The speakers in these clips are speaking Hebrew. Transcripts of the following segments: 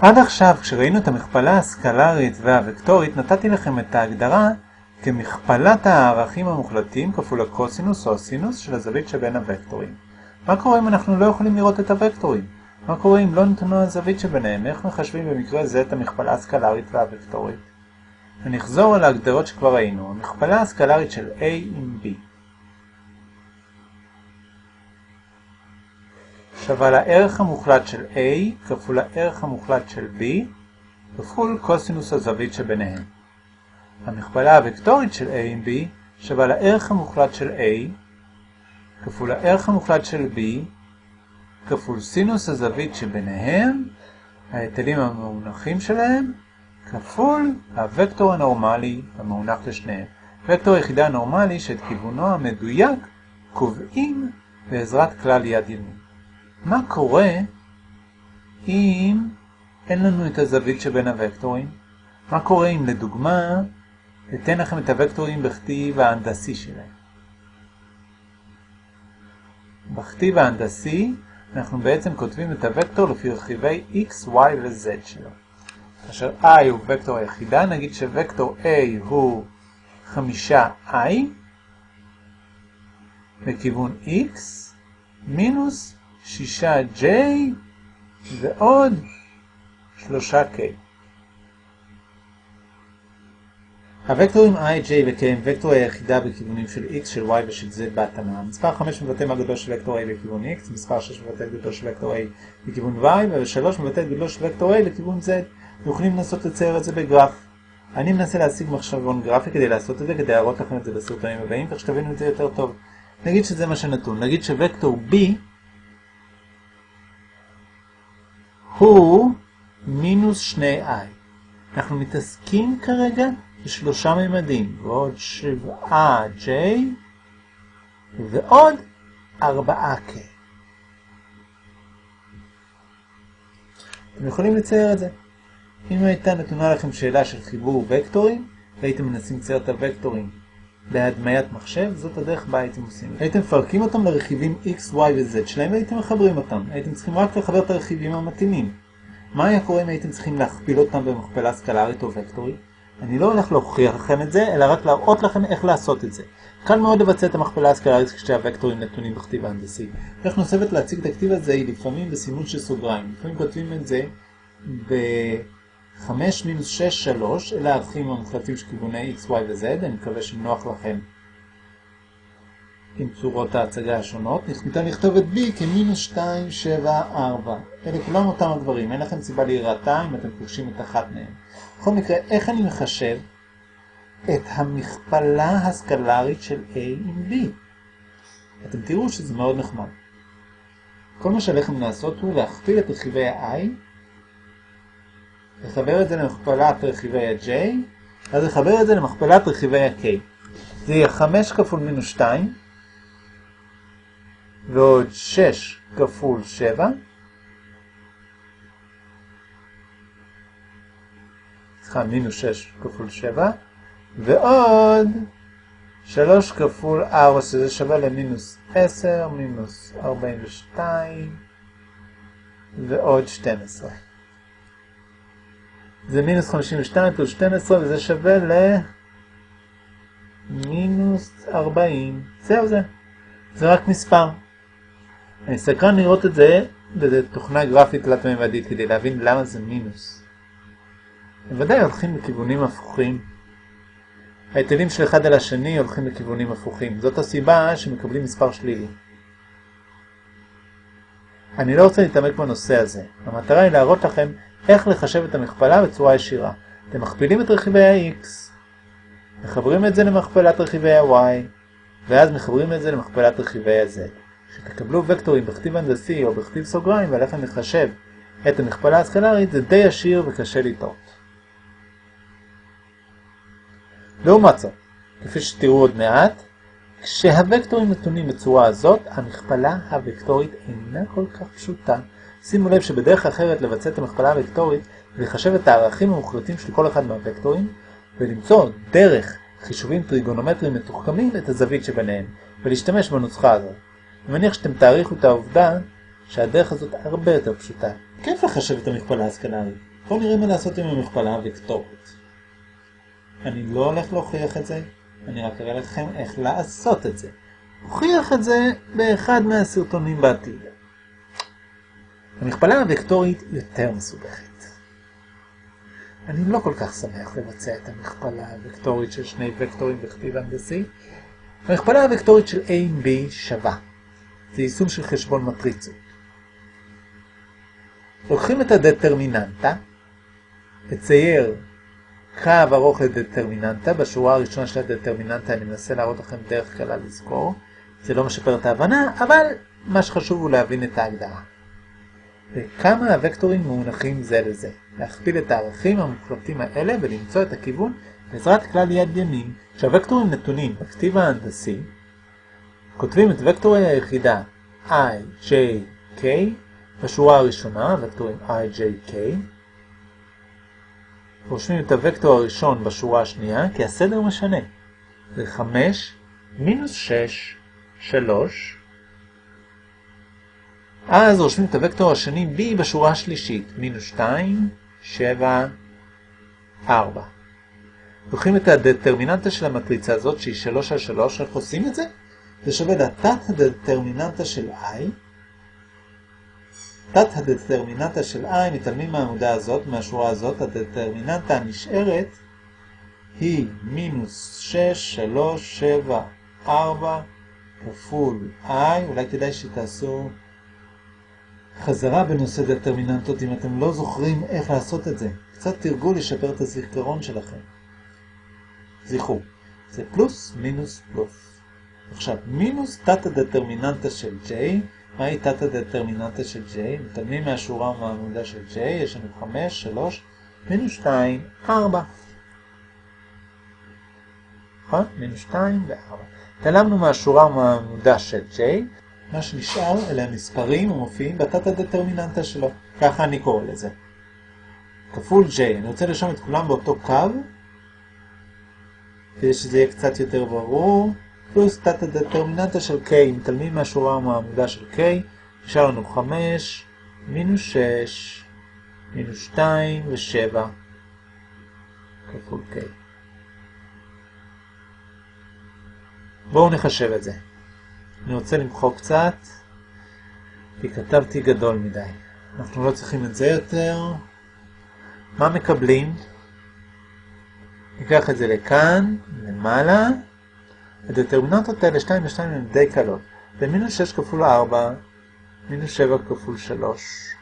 עד עכשיו, כשראינו את המכפלה הסקלרית והווקטורית, נתתי לכם את ההגדרה כמכפלת הערכים המוחלטים כפול הקוסינוס או הסינוס של הזווית שבין הוקטורים. מה קורה אם אנחנו לא יכולים לראות את הוקטורים? מה קורה אם לא נתונה הזווית שביניהם? איך מחשבים במקרה זה את המכפלה הסקלרית והווקטורית? ונחזור על ההגדרות שכבר ראינו. המכפלה הסקלרית של A עם B שווה לערך המוחלט של A כפול הערך המוחלט של B כפול קוסינוס הזווית שביניהם. המכפלה הוקטורית של A עם B שווה לערך המוחלט של A כפול הערך המוחלט של B כפול סינוס הזווית שביניהם, ההיטלים המאונחים שלהם, כפול הוקטור הנורמלי המאונח לשניהם. וקטור היחידה הנורמלי שאת כיוונו המדויק קובעים בעזרת כלל יד ימין. מה קורה אם אין לנו את הזווית שבין הוקטורים? מה קורה אם לדוגמה אתן לכם את הוקטורים בכתיב ההנדסי שלהם? בכתיב ההנדסי אנחנו בעצם כותבים את הוקטור לפי רכיבי x, y ו-z שלו. כאשר i הוא וקטור היחידה, נגיד שווקטור a הוא חמישה i לכיוון x מינוס שישה j ועוד שלושה k. הוקטורים i, j ו-k הם וקטור היחידה בכיוונים של x, של y ושל z בהתאמה. מספר 5 מבטא מהגדול של וקטור a לכיוון x, מספר 6 מבטא גדול של וקטור a לכיוון y, ו-3 מבטא גדול של וקטור a לכיוון z. יכולים לנסות לצייר את זה בגרף. אני מנסה להשיג מחשבון גרפי כדי לעשות את זה, כדי להראות לכם את זה בסרטונים הבאים, כך שתבינו את זה יותר טוב. נגיד שזה מה שנתון, נגיד שווקטור b הוא מינוס 2i. אנחנו מתעסקים כרגע בשלושה ממדים, ועוד 7j ועוד 4k. אתם יכולים לצייר את זה. אם הייתה נתונה לכם שאלה של חיבור וקטורים, והייתם מנסים לצייר את הוקטורים בהדמיית מחשב, זאת הדרך בה הייתם עושים. הייתם מפרקים אותם לרכיבים x, y ו-z שלהם והייתם מחברים אותם. הייתם צריכים רק לחבר את הרכיבים המתאימים. מה היה קורה אם הייתם צריכים להכפיל אותם במכפלה סקלרית או וקטורית? אני לא הולך להוכיח לכם את זה, אלא רק להראות לכם איך לעשות את זה. קל מאוד לבצע את המכפלה הסקלרית כשהווקטורים נתונים בכתיב ההנדסי. דרך נוספת להציג את הכתיב הזה היא לפעמים בסימון של סוגריים. לפעמים כותבים את זה ב-5 מינוס 6 3, אלה הערכים המוחלטים של כיווני x, y ו-z, אני מקווה שנוח לכם עם צורות ההצגה השונות. ניתן לכתוב את b כמינוס 2, 7, 4. אלה כולם אותם הדברים, אין לכם סיבה להירתע אם אתם פוגשים את אחת מהם. בכל מקרה, איך אני מחשב את המכפלה הסקלרית של A עם B? אתם תראו שזה מאוד נחמד. כל מה שעליכם לעשות הוא להכפיל את רכיבי ה-I, לחבר את זה למכפלת רכיבי ה-J, אז לחבר את זה למכפלת רכיבי ה-K. זה יהיה 5 כפול מינוס 2, ועוד 6 כפול 7, סליחה, מינוס 6 כפול 7, ועוד 3 כפול 4, שזה שווה למינוס 10, מינוס 42, ועוד 12. זה מינוס 52 פלוס 12, וזה שווה למינוס 40. זהו זה. זה רק מספר. אני סקרן לראות את זה בתוכנה גרפית תלת-ממדית כדי להבין למה זה מינוס. בוודאי הולכים בכיוונים הפוכים. ההיטלים של אחד על השני הולכים בכיוונים הפוכים. זאת הסיבה שמקבלים מספר שלילי. אני לא רוצה להתעמק בנושא הזה. המטרה היא להראות לכם איך לחשב את המכפלה בצורה ישירה. אתם מכפילים את רכיבי ה-x, מחברים את זה למכפלת רכיבי ה-y, ואז מחברים את זה למכפלת רכיבי ה-z. כשתקבלו וקטורים בכתיב הנדסי או בכתיב סוגריים ועליכם לחשב את המכפלה הסקלרית, זה די ישיר וקשה לטעות. לעומת זאת, כפי שתראו עוד מעט, כשהוקטורים נתונים בצורה הזאת, המכפלה הוקטורית אינה כל כך פשוטה. שימו לב שבדרך אחרת לבצע את המכפלה הוקטורית ולחשב את הערכים המוחלטים של כל אחד מהוקטורים, ולמצוא דרך חישובים טריגונומטריים מתוחכמים את הזווית שביניהם, ולהשתמש בנוסחה הזאת. אני מניח שאתם תעריכו את העובדה שהדרך הזאת הרבה יותר פשוטה. כיף לחשב את המכפלה הסקלרית. בואו נראה מה לעשות עם המכפלה הוקטורית. אני לא הולך להוכיח את זה, אני רק אראה לכם איך לעשות את זה. הוכיח את זה באחד מהסרטונים בעתיד. המכפלה הוקטורית יותר מסובכת. אני לא כל כך שמח לבצע את המכפלה הוקטורית של שני וקטורים בכתיב הנדסי. המכפלה הוקטורית של A עם B שווה. זה יישום של חשבון מטריצות. לוקחים את הדטרמיננטה, לצייר קו ארוך לדטרמיננטה, בשורה הראשונה של הדטרמיננטה אני מנסה להראות לכם דרך קלה לזכור, זה לא משפר את ההבנה, אבל מה שחשוב הוא להבין את ההגדרה. וכמה הוקטורים מונחים זה לזה. להכפיל את הערכים המוחלטים האלה ולמצוא את הכיוון בעזרת כלל יד ימין. כשהוקטורים נתונים בכתיב ההנדסי, כותבים את וקטורי היחידה i, j, k בשורה הראשונה, וקטורים i, j, k. רושמים את הוקטור הראשון בשורה השנייה, כי הסדר משנה. זה 5, מינוס 6, 3, אז רושמים את הוקטור השני b בשורה השלישית, מינוס 2, 7, 4. לוקחים את הדטרמיננטה של המטריצה הזאת, שהיא 3 על 3, איך עושים את זה? זה שווה לתת הדטרמיננטה של i. תת הדטרמיננטה של i, מתעלמים מהעמודה הזאת, מהשורה הזאת, הדטרמיננטה הנשארת היא מינוס 6, 3, 7, 4 כפול i, אולי כדאי שתעשו חזרה בנושא דטרמיננטות אם אתם לא זוכרים איך לעשות את זה. קצת תרגול לשפר את הזיכרון שלכם. זכרו, זה פלוס מינוס פלוס. עכשיו, מינוס תת הדטרמיננטה של J, מהי תת הדטרמיננטה של J? מתעלמים מהשורה ומהעמודה של J, יש לנו 5, 3, מינוס 2, 4. נכון? מינוס 2 ו-4. התעלמנו מהשורה ומהעמודה של J, מה שנשאר אלה המספרים המופיעים בתת הדטרמיננטה שלו. ככה אני קורא לזה. כפול J. אני רוצה לרשום את כולם באותו קו, כדי שזה יהיה קצת יותר ברור. פלוס תת הדטרמיננטה של K, מתעלמים מהשורה או מהעמודה של K, נשאר לנו 5, מינוס 6, מינוס 2 ו-7 כפול K. בואו נחשב את זה. אני רוצה למחוק קצת, כי כתבתי גדול מדי. אנחנו לא צריכים את זה יותר. מה מקבלים? ניקח את זה לכאן, למעלה. הדטרמיננטות האלה 2 ו-2 הן די קלות. זה מינוס 6 כפול 4, מינוס 7 כפול 3.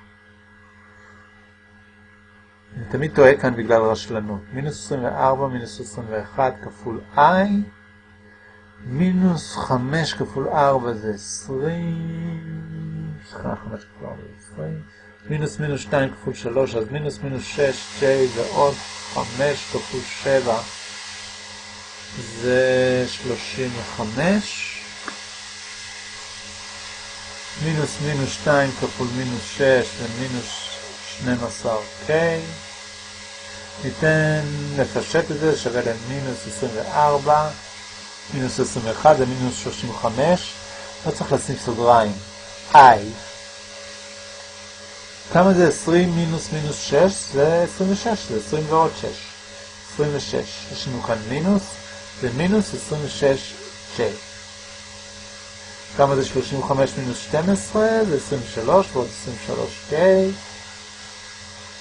אני תמיד טועה כאן בגלל רשלנות. מינוס 24, מינוס 21 כפול i. מינוס 5 כפול 4 זה 20, סליחה, 5 כפול 4 זה 20, מינוס מינוס 2 כפול 3, אז מינוס מינוס 6, J ועוד 5 כפול 7 זה 35, מינוס מינוס 2 כפול מינוס 6 זה מינוס 12K, ניתן לפשט את זה, שווה למינוס 24, מינוס 21 זה מינוס 35, לא צריך לשים סוגריים, i. כמה זה 20 מינוס מינוס 6? זה 26, זה 20 ועוד 6. 26. יש לנו כאן מינוס, זה מינוס 26J. כמה זה 35 מינוס 12? זה 23 ועוד 23K.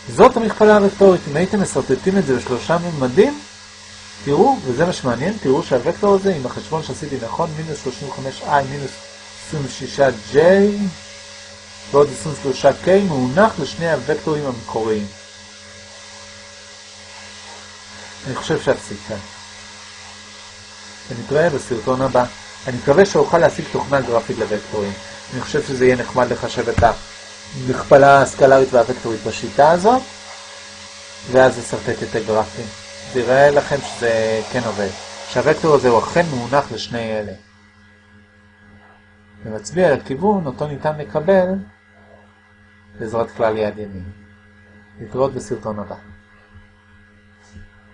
זאת המכפלה הוקטורית. אם הייתם מסרטטים את זה בשלושה ממדים, תראו, וזה מה שמעניין, תראו שהוקטור הזה, עם החשבון שעשיתי נכון, מינוס 35i מינוס 26j ועוד 23k, מאונח לשני הוקטורים המקוריים. אני חושב שאפסיק כאן. ונתראה בסרטון הבא. אני מקווה שאוכל להשיג תוכנה גרפית לוקטורים. אני חושב שזה יהיה נחמד לחשב את המכפלה הסקלרית והוקטורית בשיטה הזאת, ואז לסרטט את הגרפים. זה יראה לכם שזה כן עובד. שהוקטור הזה הוא אכן מונח לשני אלה. ומצביע על הכיוון אותו ניתן לקבל בעזרת כלל יד ימין. להתראות בסרטון הבא.